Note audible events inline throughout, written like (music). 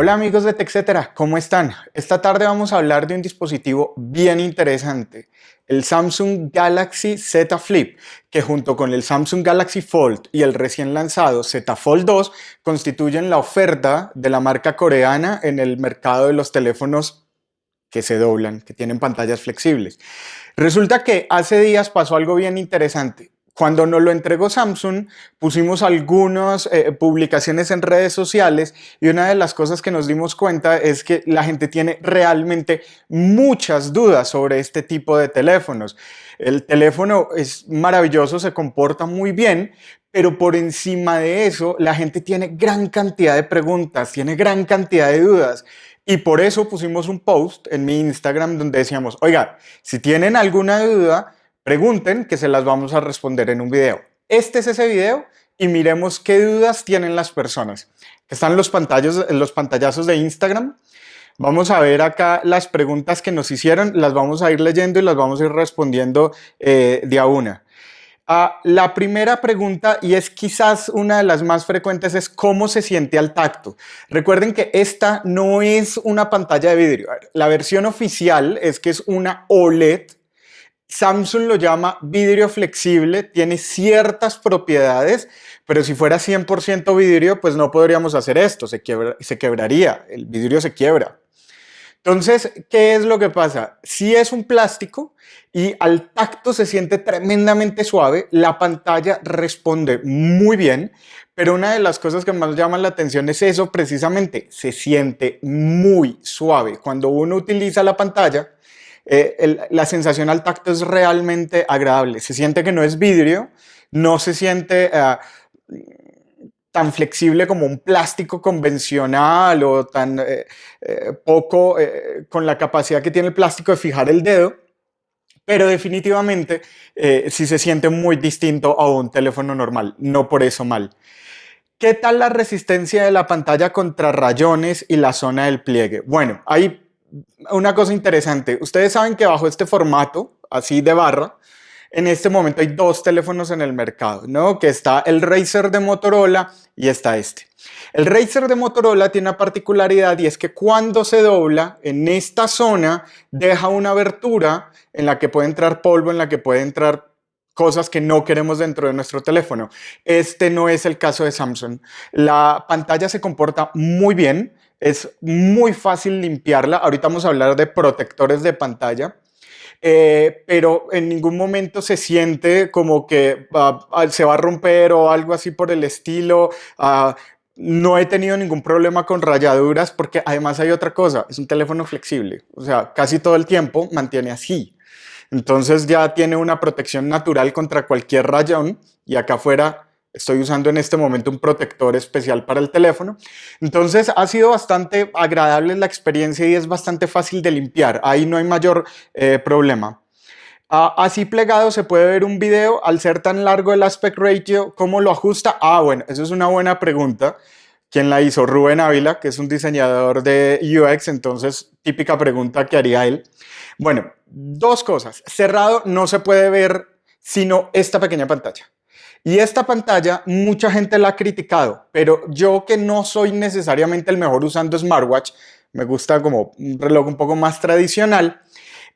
Hola amigos de TechCetera, ¿cómo están? Esta tarde vamos a hablar de un dispositivo bien interesante, el Samsung Galaxy Z Flip, que junto con el Samsung Galaxy Fold y el recién lanzado Z Fold 2 constituyen la oferta de la marca coreana en el mercado de los teléfonos que se doblan, que tienen pantallas flexibles. Resulta que hace días pasó algo bien interesante. Cuando nos lo entregó Samsung, pusimos algunas eh, publicaciones en redes sociales y una de las cosas que nos dimos cuenta es que la gente tiene realmente muchas dudas sobre este tipo de teléfonos. El teléfono es maravilloso, se comporta muy bien, pero por encima de eso, la gente tiene gran cantidad de preguntas, tiene gran cantidad de dudas. Y por eso pusimos un post en mi Instagram donde decíamos, oiga, si tienen alguna duda, Pregunten que se las vamos a responder en un video. Este es ese video y miremos qué dudas tienen las personas. Están los, pantallos, los pantallazos de Instagram. Vamos a ver acá las preguntas que nos hicieron, las vamos a ir leyendo y las vamos a ir respondiendo eh, de a una. Ah, la primera pregunta, y es quizás una de las más frecuentes, es cómo se siente al tacto. Recuerden que esta no es una pantalla de vidrio. La versión oficial es que es una OLED Samsung lo llama vidrio flexible, tiene ciertas propiedades, pero si fuera 100% vidrio, pues no podríamos hacer esto, se, quebraría, el vidrio se quiebra. Entonces, ¿qué es lo que pasa? Si es un plástico y al tacto se siente tremendamente suave, la pantalla responde muy bien, pero una de las cosas que más llaman la atención es eso precisamente, se siente muy suave. Cuando uno utiliza la pantalla, eh, la sensación al tacto es realmente agradable. Se siente que no es vidrio, no se siente eh, tan flexible como un plástico convencional o tan eh, poco con la capacidad que tiene el plástico de fijar el dedo, pero definitivamente sí se siente muy distinto a un teléfono normal, no por eso mal. ¿Qué tal la resistencia de la pantalla contra rayones y la zona del pliegue? Bueno, hay una cosa interesante. Ustedes saben que bajo este formato, así de barra, en este momento hay dos teléfonos en el mercado, ¿no? Que está el Razer de Motorola y está este. El Razer de Motorola tiene una particularidad y es que cuando se dobla, en esta zona deja una abertura en la que puede entrar polvo, en la que puede entrar cosas que no queremos dentro de nuestro teléfono. Este no es el caso de Samsung. La pantalla se comporta muy bien, es muy fácil limpiarla. Ahorita vamos a hablar de protectores de pantalla. Eh, pero en ningún momento se siente como que se va a romper o algo así por el estilo. Ah, no he tenido ningún problema con rayaduras porque además hay otra cosa, es un teléfono flexible, o sea, casi todo el tiempo mantiene así. Entonces ya tiene una protección natural contra cualquier rayón y acá afuera Estoy usando en este momento un protector especial para el teléfono. Entonces ha sido bastante agradable la experiencia y es bastante fácil de limpiar. Ahí no hay mayor eh, problema. Ah, así plegado se puede ver un video. Al ser tan largo el aspect ratio, ¿cómo lo ajusta? Ah, bueno, eso es una buena pregunta. ¿Quién la hizo? Rubén Ávila, que es un diseñador de UX, entonces típica pregunta que haría él. Bueno, dos cosas. Cerrado no se puede ver sino esta pequeña pantalla. Y esta pantalla mucha gente la ha criticado, pero yo que no soy necesariamente el mejor usando smartwatch, me gusta como un reloj un poco más tradicional,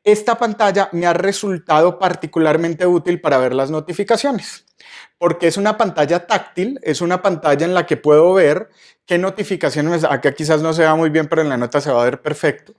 esta pantalla me ha resultado particularmente útil para ver las notificaciones, porque es una pantalla táctil, es una pantalla en la que puedo ver qué notificaciones, acá quizás no se vea muy bien, pero en la nota se va a ver perfecto,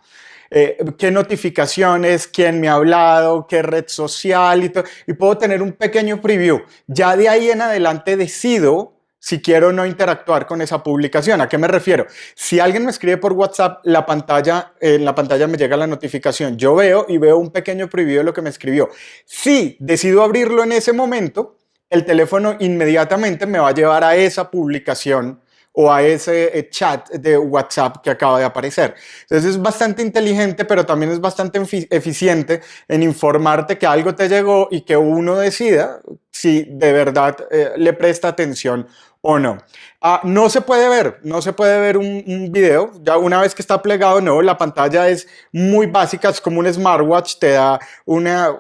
eh, qué notificaciones, quién me ha hablado, qué red social y todo, y puedo tener un pequeño preview. Ya de ahí en adelante decido si quiero o no interactuar con esa publicación. ¿A qué me refiero? Si alguien me escribe por WhatsApp, la pantalla, en la pantalla me llega la notificación. Yo veo y veo un pequeño preview de lo que me escribió. Si decido abrirlo en ese momento, el teléfono inmediatamente me va a llevar a esa publicación o a ese eh, chat de WhatsApp que acaba de aparecer. Entonces es bastante inteligente, pero también es bastante eficiente en informarte que algo te llegó y que uno decida si de verdad eh, le presta atención o no. Ah, no se puede ver, no se puede ver un, un, video, ya una vez que está plegado, no, la pantalla es muy básica, es como un smartwatch, te da una,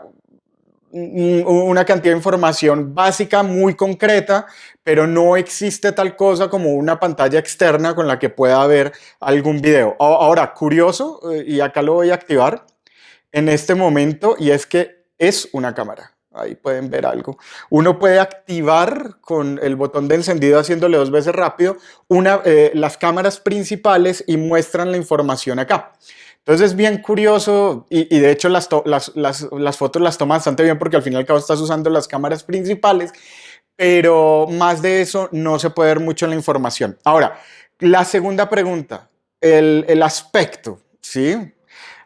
una cantidad de información básica muy concreta, pero no existe tal cosa como una pantalla externa con la que pueda ver algún video. Ahora, curioso, eh, y acá lo voy a activar en este momento, y es que es una cámara. Ahí pueden ver algo. Uno puede activar con el botón de encendido haciéndole dos veces rápido una, eh, las cámaras principales y muestran la información acá. Entonces es bien curioso y, de hecho las, fotos las toma bastante bien porque al final y al cabo estás usando las cámaras principales, pero más de eso no se puede ver mucho en la información. Ahora, la segunda pregunta, el, el aspecto, ¿sí?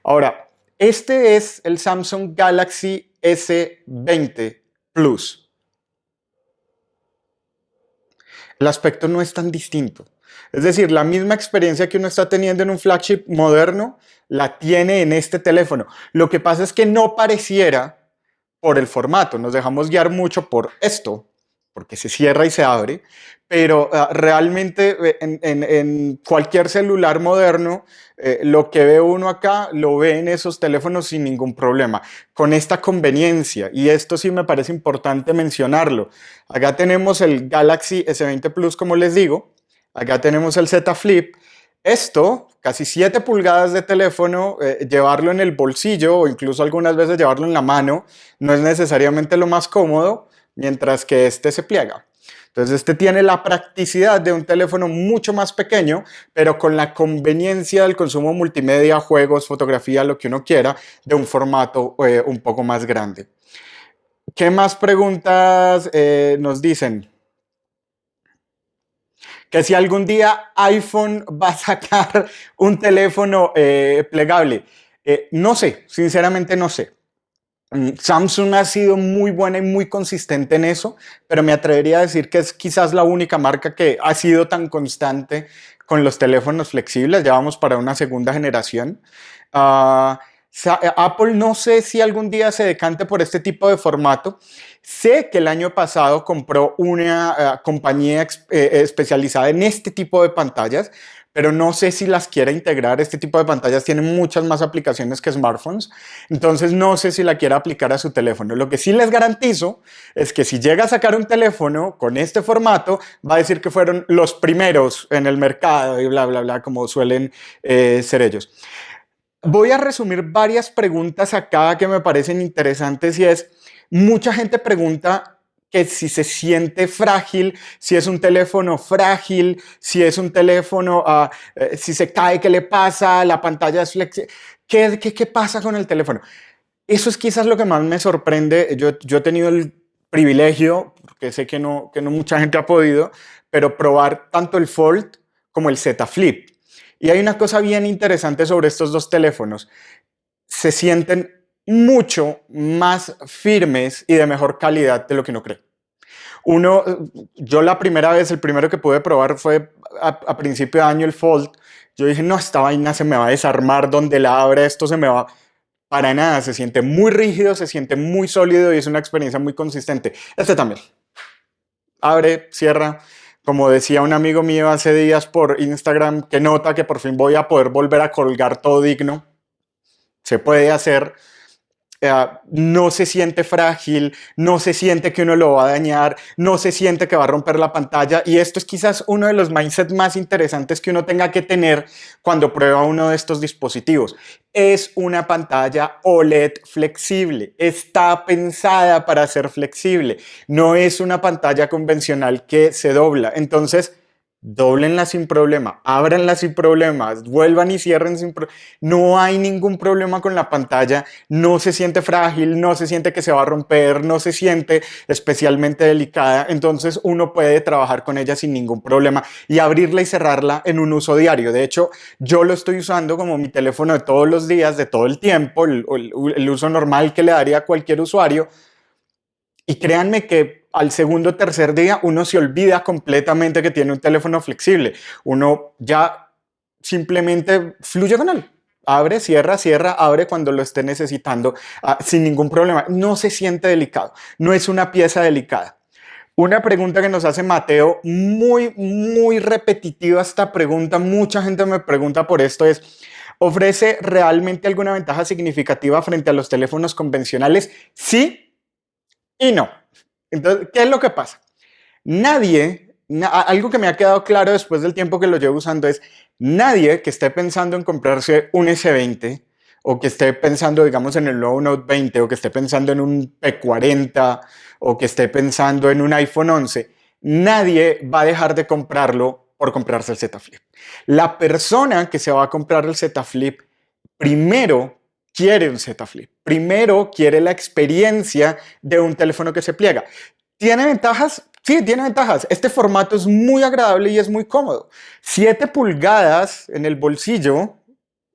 Ahora, este es el Samsung Galaxy S20 Plus. El aspecto no es tan distinto. Es decir, la misma experiencia que uno está teniendo en un flagship moderno, la tiene en este teléfono. Lo que pasa es que no pareciera por el formato, nos dejamos guiar mucho por esto, porque se cierra y se abre, pero ah, realmente eh, en, cualquier celular moderno, eh, lo que ve uno acá, lo ve en esos teléfonos sin ningún problema, con esta conveniencia, y esto sí me parece importante mencionarlo. Acá tenemos el Galaxy S20 Plus, como les digo, acá tenemos el Z Flip, esto, casi 7 pulgadas de teléfono, eh, llevarlo en el bolsillo o incluso algunas veces llevarlo en la mano, no es necesariamente lo más cómodo, mientras que este se pliega. Entonces este tiene la practicidad de un teléfono mucho más pequeño, pero con la conveniencia del consumo multimedia, juegos, fotografía, lo que uno quiera, de un formato eh, un poco más grande. ¿Qué más preguntas eh, nos dicen? Que si algún día iPhone (laughs) va a sacar un teléfono eh, plegable. no sé, sinceramente no sé. Mm, Samsung ha sido muy buena y muy consistente en eso, pero me atrevería a decir que es quizás la única marca que ha sido tan constante con los teléfonos flexibles. Ya vamos para una segunda generación. Eh, Apple no sé si algún día se decante por este tipo de formato. Sé que el año pasado compró una eh, compañía eh, especializada en este tipo de pantallas, pero no sé si las quiera integrar. Este tipo de pantallas tienen muchas más aplicaciones que smartphones, entonces no sé si la quiera aplicar a su teléfono. Lo que sí les garantizo es que si llega a sacar un teléfono con este formato, va a decir que fueron los primeros en el mercado y bla, bla, bla, como suelen eh, ser ellos. Voy a resumir varias preguntas acá que me parecen interesantes y es, mucha gente pregunta que si se siente frágil, si es un teléfono frágil, si es un teléfono, uh, si se cae, ¿qué le pasa? La pantalla es flexible. ¿Qué, ¿Qué, qué, pasa con el teléfono? Eso es quizás lo que más me sorprende. Yo, yo he tenido el privilegio, porque sé que no, que no mucha gente ha podido, pero probar tanto el Fold como el Z Flip. Y hay una cosa bien interesante sobre estos dos teléfonos. Se sienten mucho más firmes y de mejor calidad de lo que uno cree. Uno, yo la primera vez, el primero que pude probar fue a, principio de año el Fold. Yo dije, no, esta vaina se me va a desarmar donde la abre, esto se me va... Para nada, se siente muy rígido, se siente muy sólido y es una experiencia muy consistente. Este también. Abre, cierra. Como decía un amigo mío hace días por Instagram, que nota que por fin voy a poder volver a colgar todo digno. Se puede hacer. Eh, no se siente frágil, no se siente que uno lo va a dañar, no se siente que va a romper la pantalla y esto es quizás uno de los mindsets más interesantes que uno tenga que tener cuando prueba uno de estos dispositivos. Es una pantalla OLED flexible, está pensada para ser flexible, no es una pantalla convencional que se dobla. Entonces, doblenla sin problema, ábranla sin problemas, vuelvan y cierren sin problema. No hay ningún problema con la pantalla, no se siente frágil, no se siente que se va a romper, no se siente especialmente delicada, entonces uno puede trabajar con ella sin ningún problema y abrirla y cerrarla en un uso diario. De hecho, yo lo estoy usando como mi teléfono de todos los días, de todo el tiempo, el, el uso normal que le daría a cualquier usuario. Y créanme que al segundo o tercer día uno se olvida completamente que tiene un teléfono flexible. Uno ya simplemente fluye con él. Abre, cierra, cierra, abre cuando lo esté necesitando ah, sin ningún problema. No se siente delicado, no es una pieza delicada. Una pregunta que nos hace Mateo, muy, muy repetitiva esta pregunta, mucha gente me pregunta por esto, es, ¿ofrece realmente alguna ventaja significativa frente a los teléfonos convencionales? Sí, y no. Entonces, ¿qué es lo que pasa? Nadie, algo que me ha quedado claro después del tiempo que lo llevo usando es, nadie que esté pensando en comprarse un S20 o que esté pensando, digamos, en el nuevo Note 20 o que esté pensando en un P40 o que esté pensando en un iPhone 11, nadie va a dejar de comprarlo por comprarse el Z Flip. La persona que se va a comprar el Z Flip primero quiere un Z Flip. Primero quiere la experiencia de un teléfono que se pliega. ¿Tiene ventajas? Sí, tiene ventajas. Este formato es muy agradable y es muy cómodo. 7 pulgadas en el bolsillo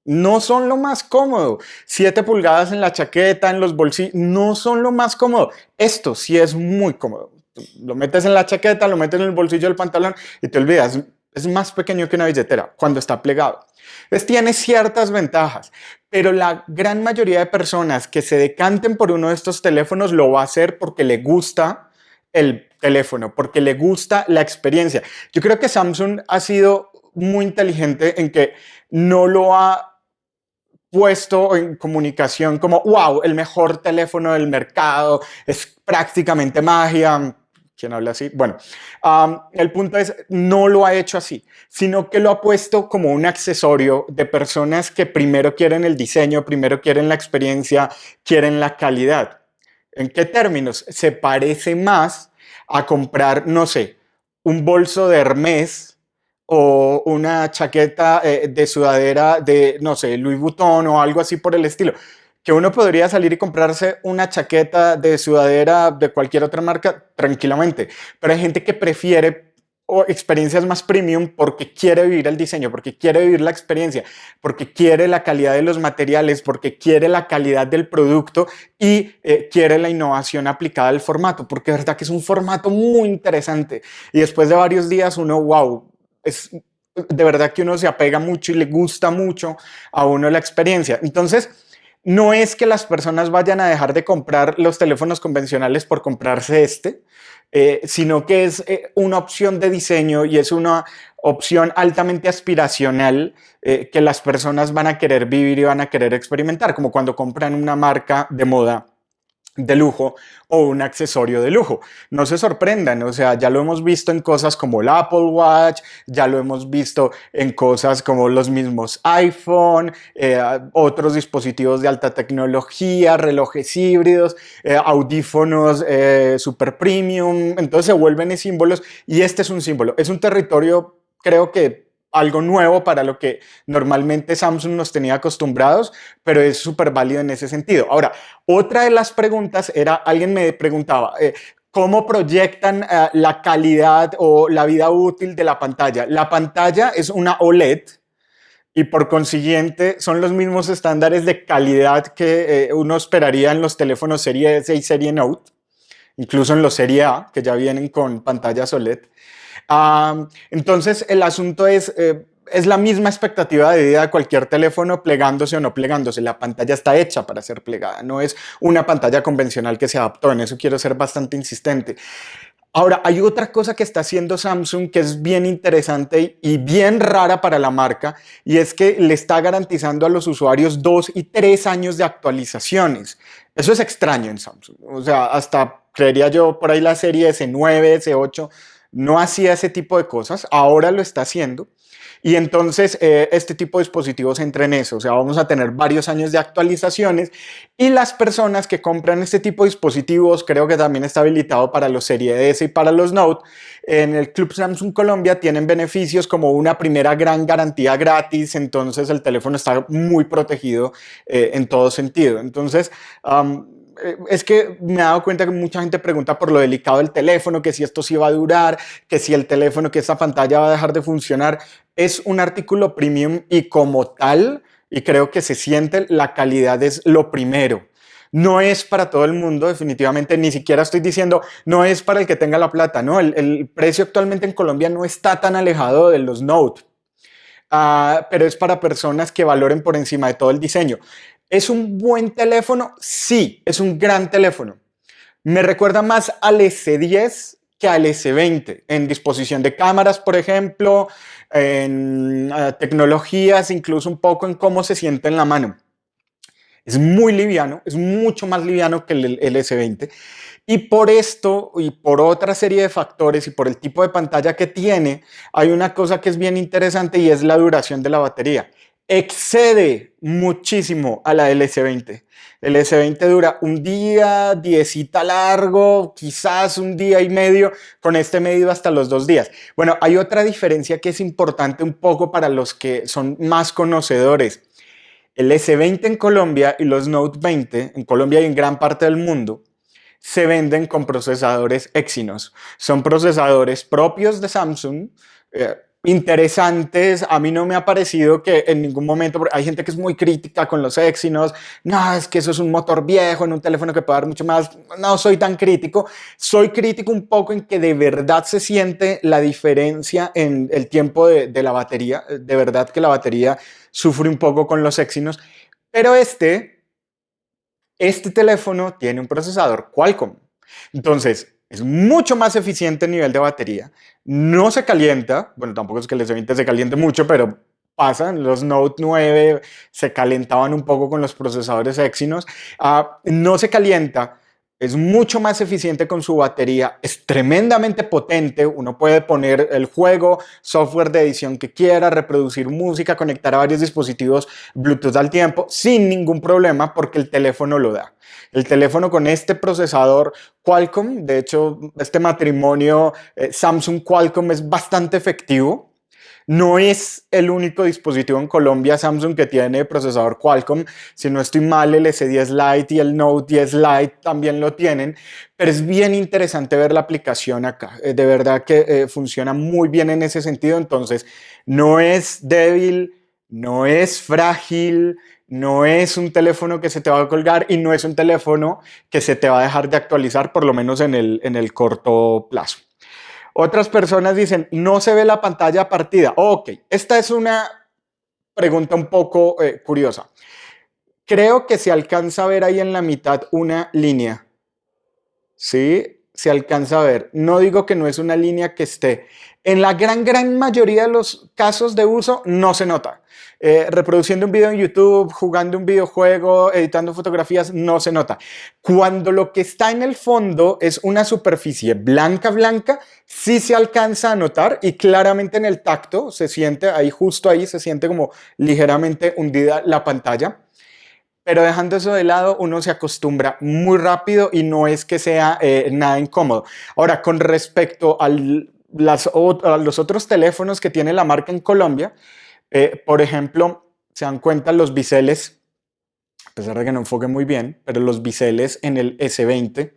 no son lo más cómodo. 7 pulgadas en la chaqueta, en los bolsillos, no son lo más cómodo. Esto sí es muy cómodo. Lo metes en la chaqueta, lo metes en el bolsillo del pantalón y te olvidas. Es más pequeño que una billetera cuando está plegado. Entonces tiene ciertas ventajas, pero la gran mayoría de personas que se decanten por uno de estos teléfonos lo va a hacer porque le gusta el teléfono, porque le gusta la experiencia. Yo creo que Samsung ha sido muy inteligente en que no lo ha puesto en comunicación como, wow, el mejor teléfono del mercado, es prácticamente magia, ¿Quién habla así? Bueno, el punto es, no lo ha hecho así, sino que lo ha puesto como un accesorio de personas que primero quieren el diseño, primero quieren la experiencia, quieren la calidad. ¿En qué términos? Se parece más a comprar, no sé, un bolso de Hermes o una chaqueta eh, de sudadera de, no sé, Louis Vuitton o algo así por el estilo que uno podría salir y comprarse una chaqueta de sudadera de cualquier otra marca tranquilamente, pero hay gente que prefiere experiencias más premium porque quiere vivir el diseño, porque quiere vivir la experiencia, porque quiere la calidad de los materiales, porque quiere la calidad del producto y eh, quiere la innovación aplicada al formato, porque es verdad que es un formato muy interesante y después de varios días uno, wow, es de verdad que uno se apega mucho y le gusta mucho a uno la experiencia. Entonces, no es que las personas vayan a dejar de comprar los teléfonos convencionales por comprarse este, eh, sino que es eh, una opción de diseño y es una opción altamente aspiracional eh, que las personas van a querer vivir y van a querer experimentar, como cuando compran una marca de moda de lujo o un accesorio de lujo. No se sorprendan, o sea, ya lo hemos visto en cosas como el Apple Watch, ya lo hemos visto en cosas como los mismos iPhone, eh, otros dispositivos de alta tecnología, relojes híbridos, eh, audífonos eh, super premium, entonces se vuelven símbolos y este es un símbolo, es un territorio creo que algo nuevo para lo que normalmente Samsung nos tenía acostumbrados, pero es súper válido en ese sentido. Ahora, otra de las preguntas era, alguien me preguntaba, eh, ¿cómo proyectan eh, la calidad o la vida útil de la pantalla? La pantalla es una OLED, y por consiguiente son los mismos estándares de calidad que eh, uno esperaría en los teléfonos serie S y serie Note, incluso en los serie A, que ya vienen con pantallas OLED entonces, el asunto es, eh, es la misma expectativa de vida de cualquier teléfono plegándose o no plegándose. La pantalla está hecha para ser plegada, no es una pantalla convencional que se adaptó. En eso quiero ser bastante insistente. Ahora, hay otra cosa que está haciendo Samsung que es bien interesante y bien rara para la marca y es que le está garantizando a los usuarios dos y tres años de actualizaciones. Eso es extraño en Samsung. O sea, hasta creería yo por ahí la serie S9, S8 no hacía ese tipo de cosas, ahora lo está haciendo. Y entonces eh, este tipo de dispositivos entra en eso, o sea, vamos a tener varios años de actualizaciones y las personas que compran este tipo de dispositivos, creo que también está habilitado para los Serie S y para los Note, en el Club Samsung Colombia tienen beneficios como una primera gran garantía gratis, entonces el teléfono está muy protegido eh, en todo sentido. Entonces, es que me he dado cuenta que mucha gente pregunta por lo delicado del teléfono, que si esto sí va a durar, que si el teléfono, que esta pantalla va a dejar de funcionar. Es un artículo premium y como tal, y creo que se siente, la calidad es lo primero. No es para todo el mundo, definitivamente, ni siquiera estoy diciendo, no es para el que tenga la plata, no, el, precio actualmente en Colombia no está tan alejado de los Note, ah, pero es para personas que valoren por encima de todo el diseño. ¿Es un buen teléfono? Sí, es un gran teléfono. Me recuerda más al S10 que al S20 en disposición de cámaras, por ejemplo, en eh, tecnologías, incluso un poco en cómo se siente en la mano. es muy liviano, es mucho más liviano que el, el S20. Y por esto y por otra serie de factores y por el tipo de pantalla que tiene, hay una cosa que es bien interesante y es la duración de la batería. Excede muchísimo a la del S20. El S20 dura un día, diecita largo, quizás un día y medio, con este medido hasta los dos días. Bueno, hay otra diferencia que es importante un poco para los que son más conocedores. El S20 en Colombia y los Note 20 en Colombia y en gran parte del mundo se venden con procesadores Exynos. Son procesadores propios de Samsung, eh, interesantes. A mí no me ha parecido que en ningún momento, hay gente que es muy crítica con los Exynos, no, es que eso es un motor viejo en un teléfono que puede dar mucho más. No soy tan crítico. Soy crítico un poco en que de verdad se siente la diferencia en el tiempo de, de la batería. De verdad que la batería sufre un poco con los Exynos. Pero este, este teléfono tiene un procesador Qualcomm. Entonces, es mucho más eficiente a nivel de batería. No se calienta. Bueno, tampoco es que el S20 se caliente mucho, pero pasan. Los Note 9 se calentaban un poco con los procesadores Exynos. Ah, no se calienta es mucho más eficiente con su batería, es tremendamente potente, uno puede poner el juego, software de edición que quiera, reproducir música, conectar a varios dispositivos Bluetooth al tiempo sin ningún problema porque el teléfono lo da. El teléfono con este procesador Qualcomm, de hecho este matrimonio eh, Samsung Qualcomm es bastante efectivo, no es el único dispositivo en Colombia Samsung que tiene procesador Qualcomm. Si no estoy mal, el S10 Lite y el Note 10 Lite también lo tienen. Pero es bien interesante ver la aplicación acá. Eh, de verdad que eh, funciona muy bien en ese sentido. Entonces, no es débil, no es frágil, no es un teléfono que se te va a colgar y no es un teléfono que se te va a dejar de actualizar, por lo menos en el, en el corto plazo. Otras personas dicen, no se ve la pantalla partida. ok, esta es una pregunta un poco eh, curiosa. Creo que se alcanza a ver ahí en la mitad una línea. ¿Sí? Se alcanza a ver. No digo que no es una línea que esté. En la gran, gran mayoría de los casos de uso no se nota. Eh, reproduciendo un video en YouTube, jugando un videojuego, editando fotografías, no se nota. Cuando lo que está en el fondo es una superficie blanca, blanca, sí se alcanza a notar y claramente en el tacto se siente, ahí justo ahí se siente como ligeramente hundida la pantalla. Pero dejando eso de lado, uno se acostumbra muy rápido y no es que sea eh, nada incómodo. Ahora, con respecto a los otros teléfonos que tiene la marca en Colombia, eh, por ejemplo, se dan cuenta los biseles, a pesar de que no enfoque muy bien, pero los biseles en el S20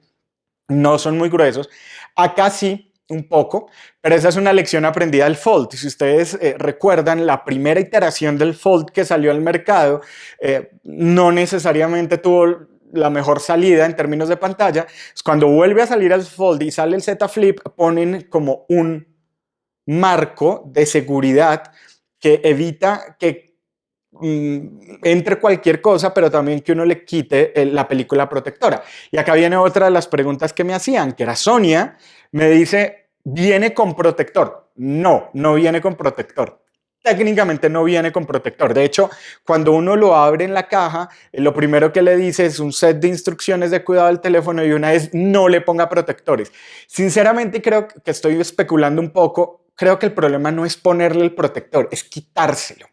no son muy gruesos. Acá sí, un poco, pero esa es una lección aprendida del Fold. Si ustedes eh, recuerdan, la primera iteración del Fold que salió al mercado eh, no necesariamente tuvo la mejor salida en términos de pantalla. Cuando vuelve a salir el Fold y sale el Z Flip, ponen como un marco de seguridad que evita que mm, entre cualquier cosa, pero también que uno le quite la película protectora. Y acá viene otra de las preguntas que me hacían, que era Sonia, me dice, ¿viene con protector? No, no viene con protector. Técnicamente no viene con protector. De hecho, cuando uno lo abre en la caja, eh, lo primero que le dice es un set de instrucciones de cuidado del teléfono y una es no le ponga protectores. Sinceramente creo que estoy especulando un poco creo que el problema no es ponerle el protector, es quitárselo.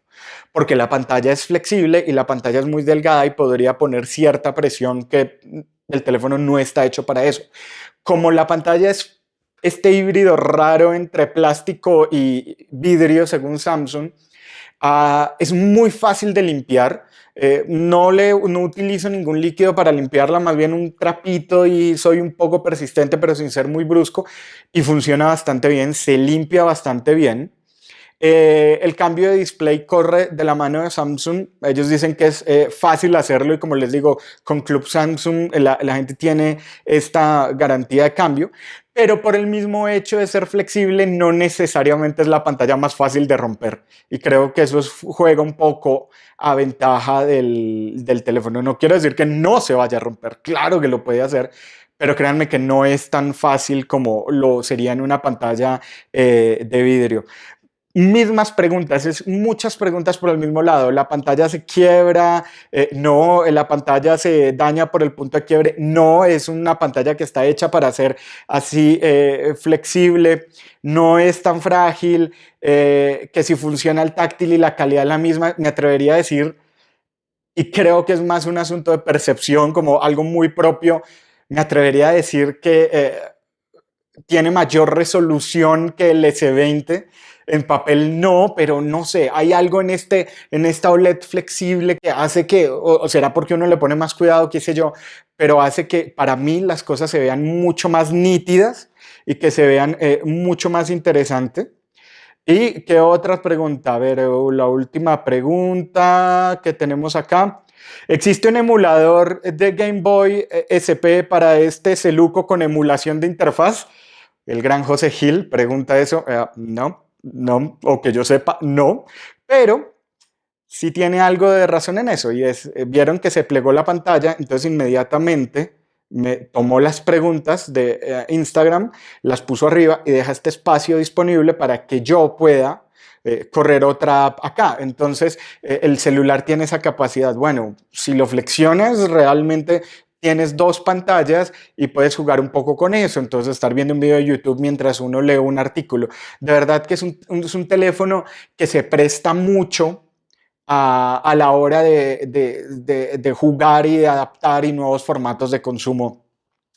Porque la pantalla es flexible y la pantalla es muy delgada y podría poner cierta presión que el teléfono no está hecho para eso. Como la pantalla es este híbrido raro entre plástico y vidrio, según Samsung, ah, es muy fácil de limpiar. Eh, no, le, no utilizo ningún líquido para limpiarla, más bien un trapito y soy un poco persistente, pero sin ser muy brusco y funciona bastante bien, se limpia bastante bien. Eh, el cambio de display corre de la mano de Samsung. Ellos dicen que es eh, fácil hacerlo y como les digo, con Club Samsung la, la, gente tiene esta garantía de cambio pero por el mismo hecho de ser flexible no necesariamente es la pantalla más fácil de romper. Y creo que eso juega un poco a ventaja del, teléfono. No quiero decir que no se vaya a romper, claro que lo puede hacer, pero créanme que no es tan fácil como lo sería en una pantalla eh, de vidrio. Mismas preguntas, es muchas preguntas por el mismo lado. La pantalla se quiebra, eh, no, la pantalla se daña por el punto de quiebre, no, es una pantalla que está hecha para ser así eh, flexible, no es tan frágil, eh, que si funciona el táctil y la calidad es la misma, me atrevería a decir, y creo que es más un asunto de percepción, como algo muy propio, me atrevería a decir que tiene mayor resolución que el S20, en papel no, pero no sé, hay algo en, este, en esta OLED flexible que hace que, o, será porque uno le pone más cuidado, qué sé yo, pero hace que para mí las cosas se vean mucho más nítidas y que se vean eh, mucho más interesantes. ¿Y qué otra pregunta? A ver, eh, la última pregunta que tenemos acá. ¿Existe un emulador de Game Boy eh, SP para este celuco con emulación de interfaz? El gran José Gil pregunta eso. no no, o que yo sepa, no, pero sí tiene algo de razón en eso y es, eh, vieron que se plegó la pantalla, entonces inmediatamente me tomó las preguntas de eh, Instagram, las puso arriba y deja este espacio disponible para que yo pueda eh, correr otra app acá. Entonces, el celular tiene esa capacidad. Bueno, si lo flexionas, realmente tienes dos pantallas y puedes jugar un poco con eso, entonces estar viendo un video de YouTube mientras uno lee un artículo. De verdad que es un, teléfono que se presta mucho a, la hora de, jugar y de adaptar y nuevos formatos de consumo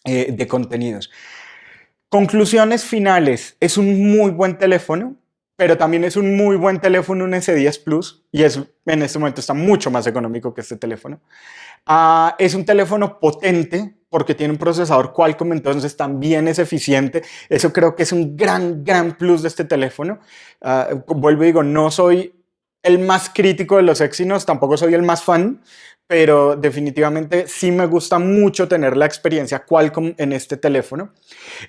eh, de contenidos. Conclusiones finales, es un muy buen teléfono, pero también es un muy buen teléfono un S10 Plus y es, en este momento está mucho más económico que este teléfono. Ah, es un teléfono potente porque tiene un procesador Qualcomm, entonces también es eficiente. Eso creo que es un gran, gran plus de este teléfono. Ah, vuelvo y digo, no soy el más crítico de los Exynos, tampoco soy el más fan, pero definitivamente sí me gusta mucho tener la experiencia Qualcomm en este teléfono.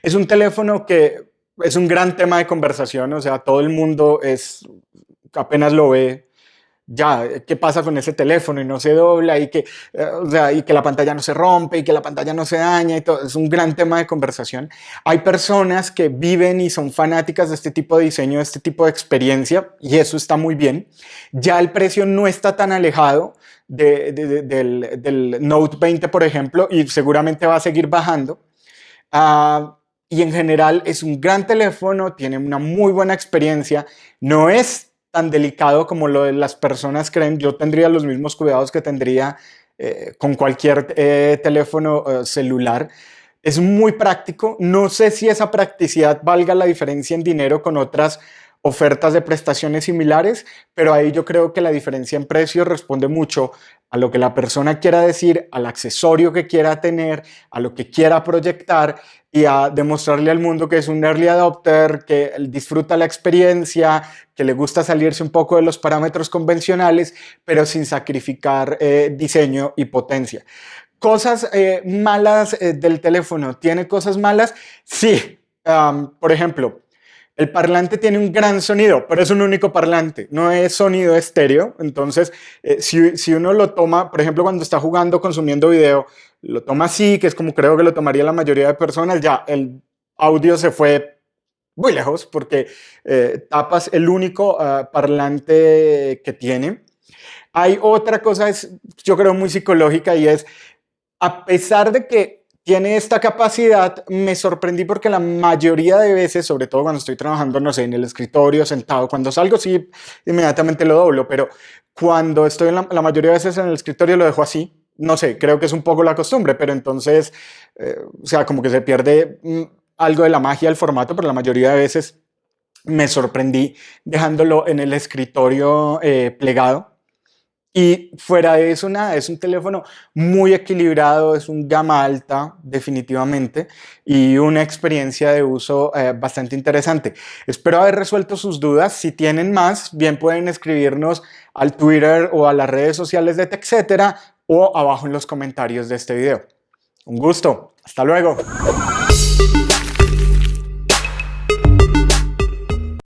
Es un teléfono que es un gran tema de conversación, o sea, todo el mundo es, apenas lo ve, ya, ¿qué pasa con ese teléfono? Y no se dobla y que, eh, o sea, y que la pantalla no se rompe y que la pantalla no se daña y todo. Es un gran tema de conversación. Hay personas que viven y son fanáticas de este tipo de diseño, de este tipo de experiencia y eso está muy bien. Ya el precio no está tan alejado del, Note 20, por ejemplo, y seguramente va a seguir bajando. Uh, y en general es un gran teléfono, tiene una muy buena experiencia, no es tan delicado como lo de las personas creen, yo tendría los mismos cuidados que tendría eh, con cualquier eh, teléfono eh, celular. Es muy práctico, no sé si esa practicidad valga la diferencia en dinero con otras ofertas de prestaciones similares, pero ahí yo creo que la diferencia en precio responde mucho a lo que la persona quiera decir, al accesorio que quiera tener, a lo que quiera proyectar y a demostrarle al mundo que es un early adopter, que disfruta la experiencia, que le gusta salirse un poco de los parámetros convencionales, pero sin sacrificar eh, diseño y potencia. Cosas eh, malas eh, del teléfono, ¿tiene cosas malas? Sí, por ejemplo, el parlante tiene un gran sonido, pero es un único parlante, no es sonido estéreo. Entonces, eh, si, uno lo toma, por ejemplo, cuando está jugando, consumiendo video, lo toma así, que es como creo que lo tomaría la mayoría de personas, ya el audio se fue muy lejos porque eh, tapas el único ah, parlante que tiene. Hay otra cosa, es, yo creo, muy psicológica y es, a pesar de que tiene esta capacidad, me sorprendí porque la mayoría de veces, sobre todo cuando estoy trabajando, no sé, en el escritorio, sentado, cuando salgo sí, inmediatamente lo doblo, pero cuando estoy en la, mayoría de veces en el escritorio lo dejo así, no sé, creo que es un poco la costumbre, pero entonces, eh, o sea, como que se pierde mm, algo de la magia del formato, pero la mayoría de veces me sorprendí dejándolo en el escritorio eh, plegado y fuera de eso, nada, es un teléfono muy equilibrado, es un gama alta definitivamente y una experiencia de uso eh, bastante interesante. Espero haber resuelto sus dudas. Si tienen más, bien pueden escribirnos al Twitter o a las redes sociales de TechCetera o abajo en los comentarios de este video. Un gusto. Hasta luego.